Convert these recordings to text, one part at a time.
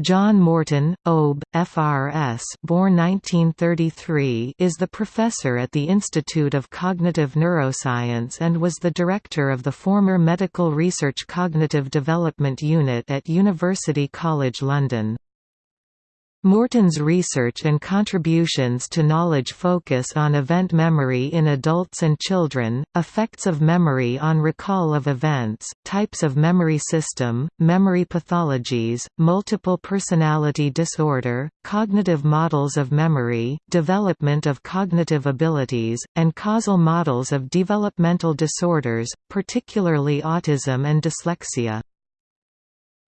John Morton, OBE, FRS born 1933 is the professor at the Institute of Cognitive Neuroscience and was the director of the former Medical Research Cognitive Development Unit at University College London. Morton's research and contributions to knowledge focus on event memory in adults and children, effects of memory on recall of events, types of memory system, memory pathologies, multiple personality disorder, cognitive models of memory, development of cognitive abilities, and causal models of developmental disorders, particularly autism and dyslexia.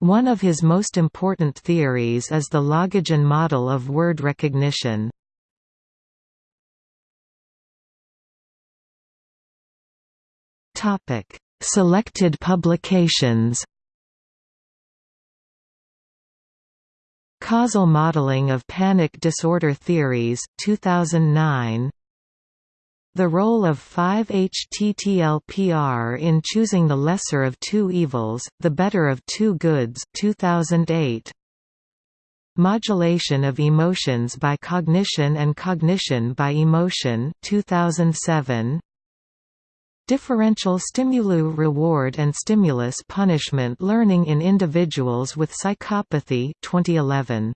One of his most important theories is the Logogen model of word recognition. Selected publications Causal Modeling of Panic Disorder Theories 2009 the role of 5-HTTLPR in choosing the lesser of two evils, the better of two goods 2008. Modulation of emotions by cognition and cognition by emotion 2007. Differential stimuli reward and stimulus punishment learning in individuals with psychopathy 2011.